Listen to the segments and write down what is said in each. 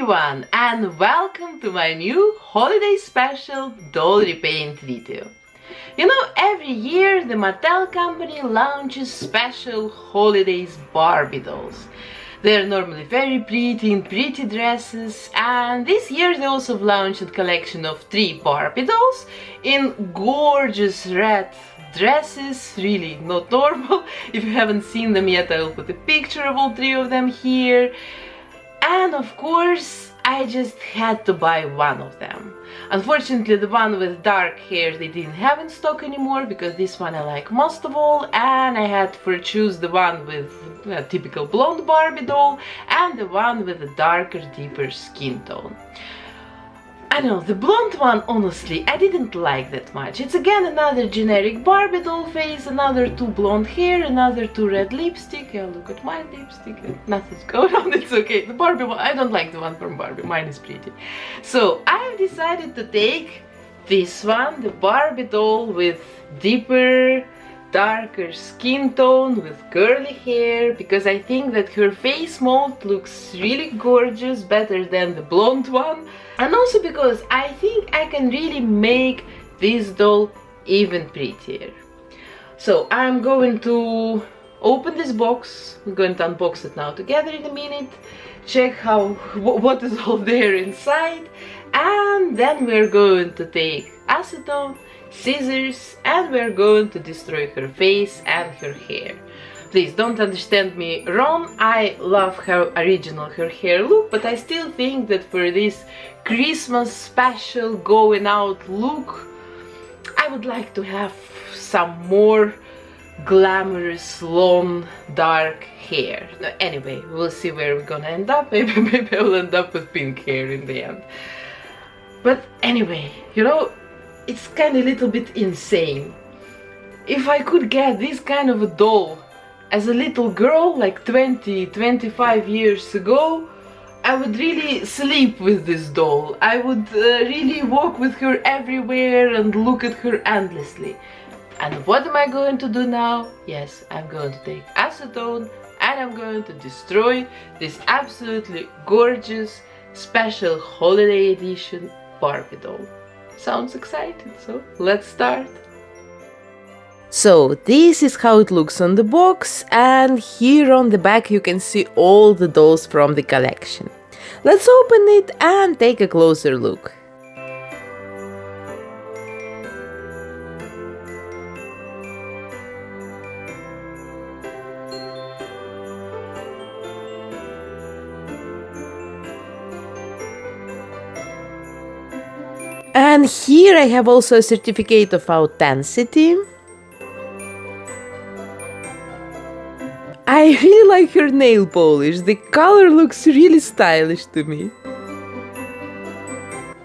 everyone and welcome to my new holiday special doll repaint video. You know, every year the Mattel company launches special holidays Barbie dolls. They're normally very pretty in pretty dresses and this year they also launched a collection of three Barbie dolls in gorgeous red dresses, really not normal. If you haven't seen them yet I'll put a picture of all three of them here and of course I just had to buy one of them. Unfortunately the one with dark hair they didn't have in stock anymore because this one I like most of all and I had to choose the one with a typical blonde Barbie doll and the one with a darker deeper skin tone. I don't know, the blonde one, honestly, I didn't like that much. It's again another generic Barbie doll face, another two blonde hair, another two red lipstick. Yeah, look at my lipstick. Nothing's going on, it's okay. The Barbie one, I don't like the one from Barbie, mine is pretty. So, I've decided to take this one, the Barbie doll with deeper, darker skin tone with curly hair because I think that her face mold looks really gorgeous, better than the blonde one and also because I think I can really make this doll even prettier. So I'm going to open this box, we're going to unbox it now together in a minute, check how what is all there inside and then we're going to take acetone scissors and we're going to destroy her face and her hair. Please don't understand me wrong, I love her original her hair look, but I still think that for this Christmas special going out look, I would like to have some more glamorous long dark hair. Anyway, we'll see where we're gonna end up. Maybe, maybe I'll end up with pink hair in the end. But anyway, you know, it's kind of a little bit insane. If I could get this kind of a doll as a little girl, like 20, 25 years ago, I would really sleep with this doll. I would uh, really walk with her everywhere and look at her endlessly. And what am I going to do now? Yes, I'm going to take acetone and I'm going to destroy this absolutely gorgeous special holiday edition Barbie doll. Sounds exciting, so let's start. So this is how it looks on the box and here on the back you can see all the dolls from the collection. Let's open it and take a closer look. And here I have also a certificate of authenticity. I really like her nail polish, the color looks really stylish to me.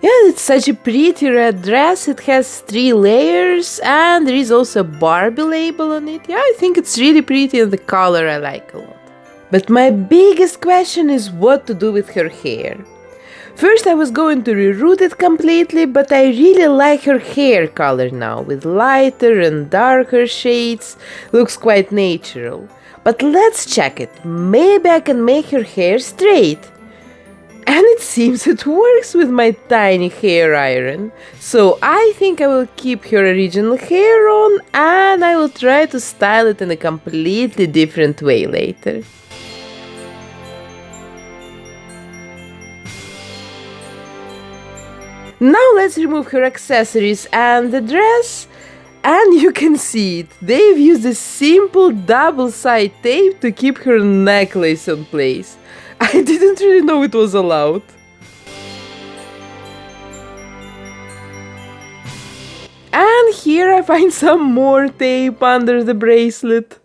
Yeah, it's such a pretty red dress, it has three layers and there is also a Barbie label on it. Yeah, I think it's really pretty and the color I like a lot. But my biggest question is what to do with her hair. First I was going to reroot it completely, but I really like her hair color now, with lighter and darker shades, looks quite natural. But let's check it, maybe I can make her hair straight. And it seems it works with my tiny hair iron. So I think I will keep her original hair on and I will try to style it in a completely different way later. Now let's remove her accessories and the dress. And you can see it. They've used a simple double side tape to keep her necklace in place. I didn't really know it was allowed. And here I find some more tape under the bracelet.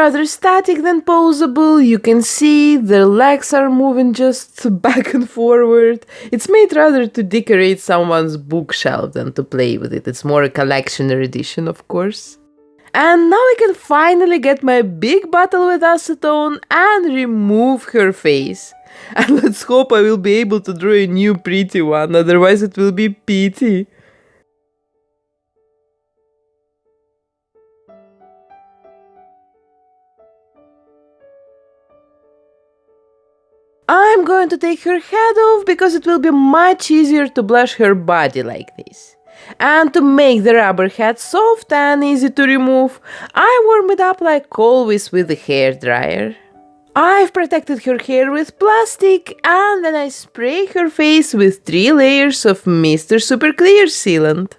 Rather static than posable, you can see the legs are moving just back and forward. It's made rather to decorate someone's bookshelf than to play with it, it's more a collectioner edition of course. And now I can finally get my big bottle with acetone and remove her face. And let's hope I will be able to draw a new pretty one, otherwise it will be pity. I'm going to take her head off because it will be much easier to blush her body like this. And to make the rubber head soft and easy to remove, I warm it up like always with the hair dryer. I've protected her hair with plastic and then I spray her face with three layers of Mr. Super Clear sealant.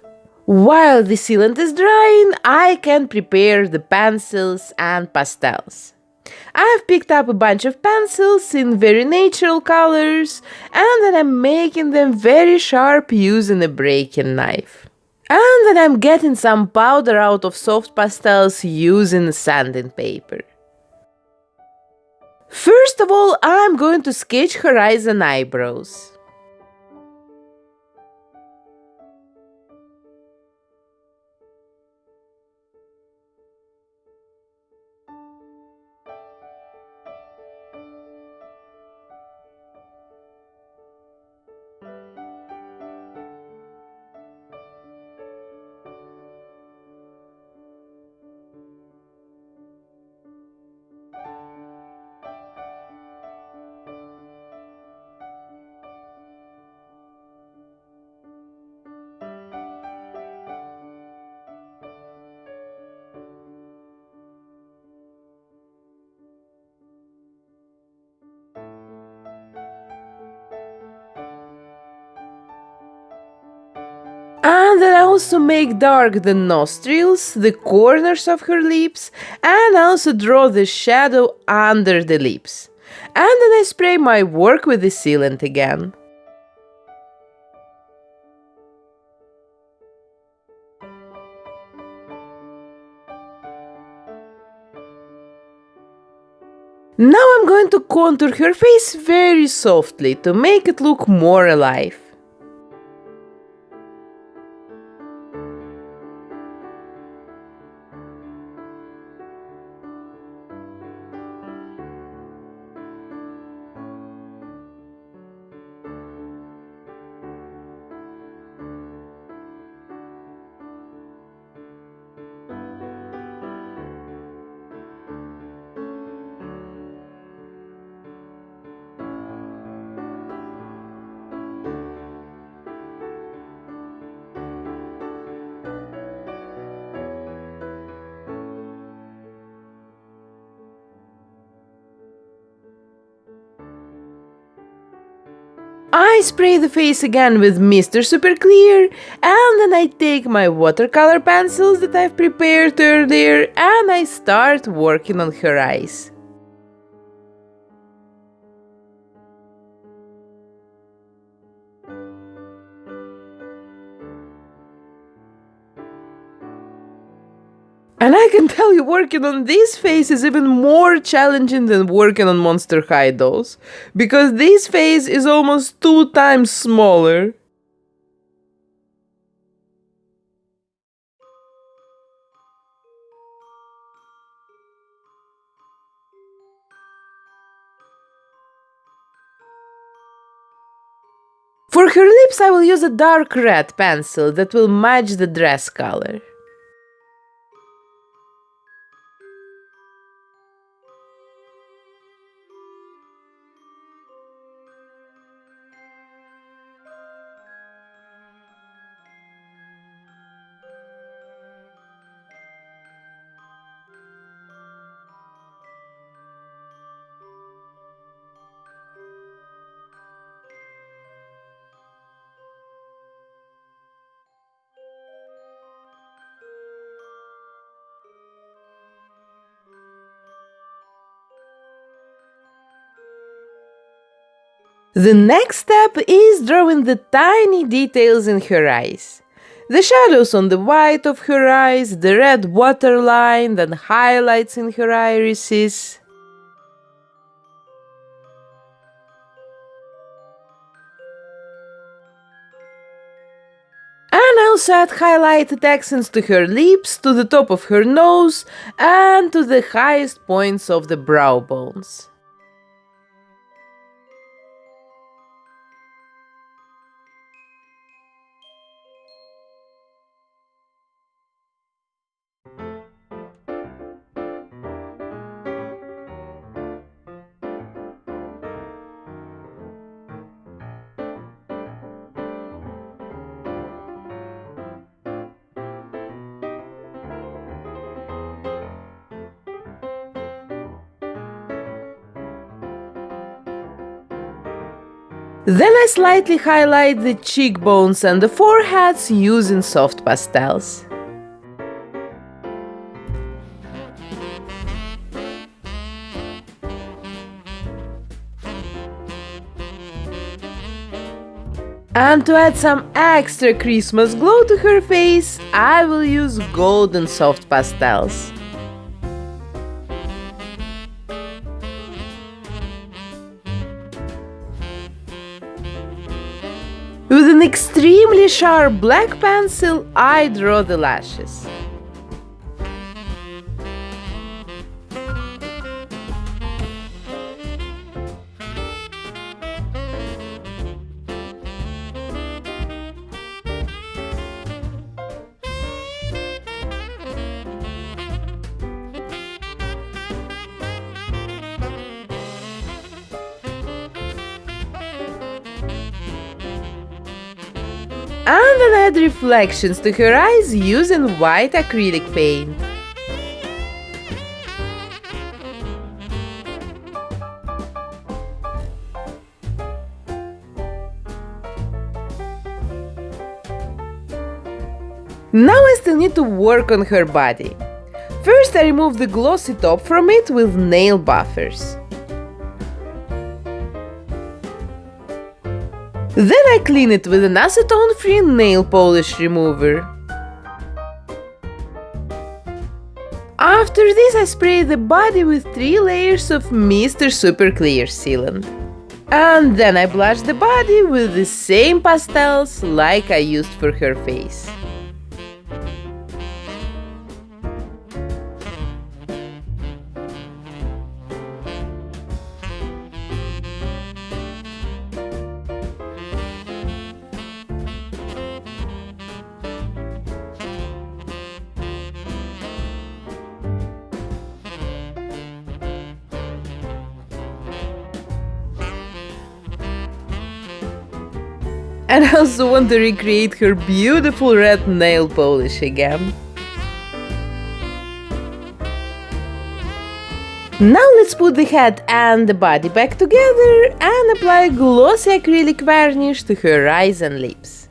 While the sealant is drying, I can prepare the pencils and pastels. I've picked up a bunch of pencils in very natural colors and then I'm making them very sharp using a breaking knife. And then I'm getting some powder out of soft pastels using sanding paper. First of all, I'm going to sketch and eyebrows. Also make dark the nostrils, the corners of her lips, and also draw the shadow under the lips. And then I spray my work with the sealant again. Now I'm going to contour her face very softly to make it look more alive. Spray the face again with Mr. Super Clear and then I take my watercolor pencils that I've prepared earlier and I start working on her eyes. And I can tell you working on this face is even more challenging than working on Monster High dolls, because this face is almost two times smaller. For her lips I will use a dark red pencil that will match the dress color. The next step is drawing the tiny details in her eyes. The shadows on the white of her eyes, the red waterline, then highlights in her irises. And also add highlighted accents to her lips, to the top of her nose, and to the highest points of the brow bones. Then I slightly highlight the cheekbones and the foreheads using soft pastels. And to add some extra Christmas glow to her face, I will use golden soft pastels. An extremely sharp black pencil, I draw the lashes. And then add reflections to her eyes using white acrylic paint. Now I still need to work on her body. First I remove the glossy top from it with nail buffers. Then I clean it with an acetone-free nail polish remover. After this I spray the body with 3 layers of Mr. Super Clear Sealant. And then I blush the body with the same pastels like I used for her face. And I also want to recreate her beautiful red nail polish again. Now let's put the head and the body back together and apply glossy acrylic varnish to her eyes and lips.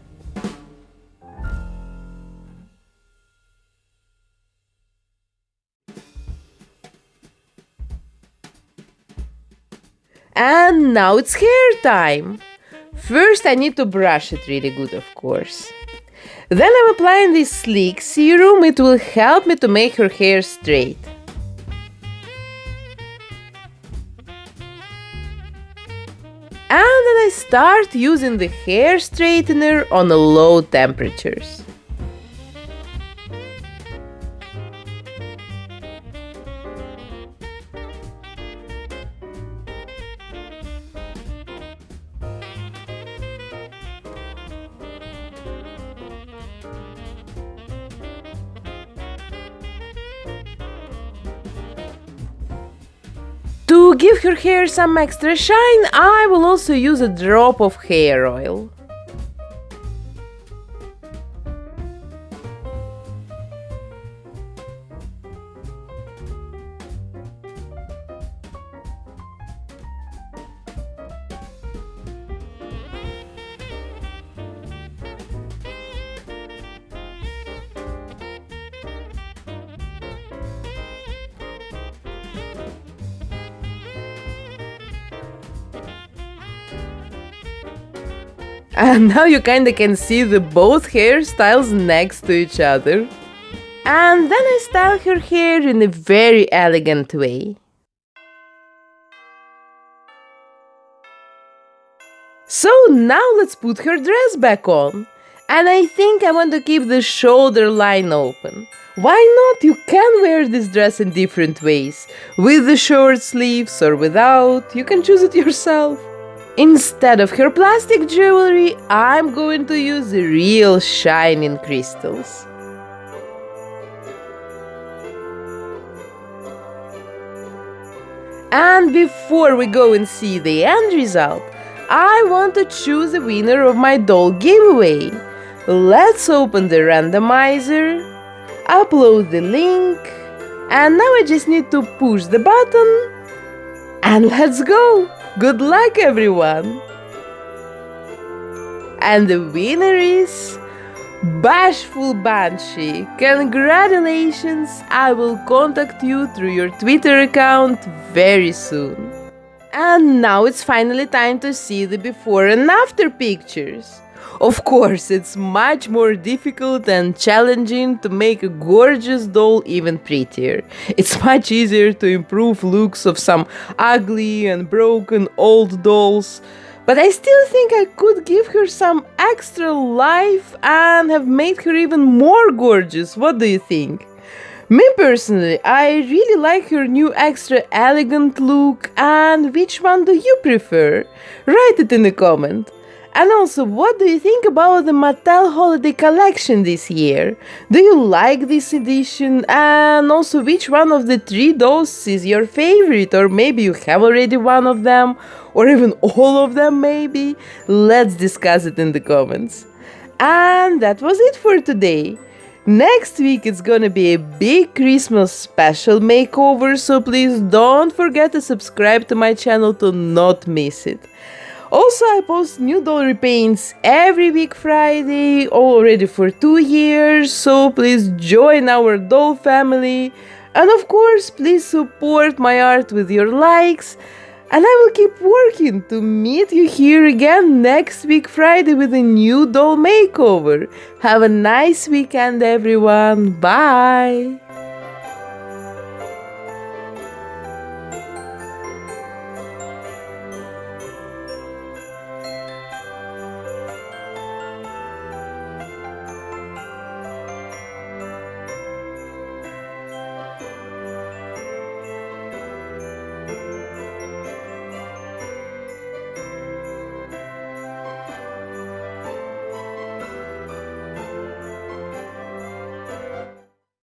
And now it's hair time! First I need to brush it really good, of course. Then I'm applying this sleek serum, it will help me to make her hair straight. And then I start using the hair straightener on low temperatures. To give her hair some extra shine, I will also use a drop of hair oil. And now you kinda can see the both hairstyles next to each other. And then I style her hair in a very elegant way. So now let's put her dress back on. And I think I want to keep the shoulder line open. Why not? You can wear this dress in different ways. With the short sleeves or without. You can choose it yourself. Instead of her plastic jewelry, I'm going to use real shining crystals. And before we go and see the end result, I want to choose the winner of my doll giveaway. Let's open the randomizer, upload the link, and now I just need to push the button and let's go! Good luck, everyone! And the winner is Bashful Banshee. Congratulations! I will contact you through your Twitter account very soon. And now it's finally time to see the before and after pictures. Of course, it's much more difficult and challenging to make a gorgeous doll even prettier. It's much easier to improve looks of some ugly and broken old dolls, but I still think I could give her some extra life and have made her even more gorgeous. What do you think? Me personally, I really like her new extra elegant look and which one do you prefer? Write it in the comment. And also, what do you think about the Mattel Holiday Collection this year? Do you like this edition? And also, which one of the three dolls is your favorite? Or maybe you have already one of them? Or even all of them, maybe? Let's discuss it in the comments. And that was it for today. Next week it's gonna be a big Christmas special makeover, so please don't forget to subscribe to my channel to not miss it. Also, I post new doll repaints every week Friday, already for two years, so please join our doll family. And of course, please support my art with your likes. And I will keep working to meet you here again next week Friday with a new doll makeover. Have a nice weekend, everyone. Bye.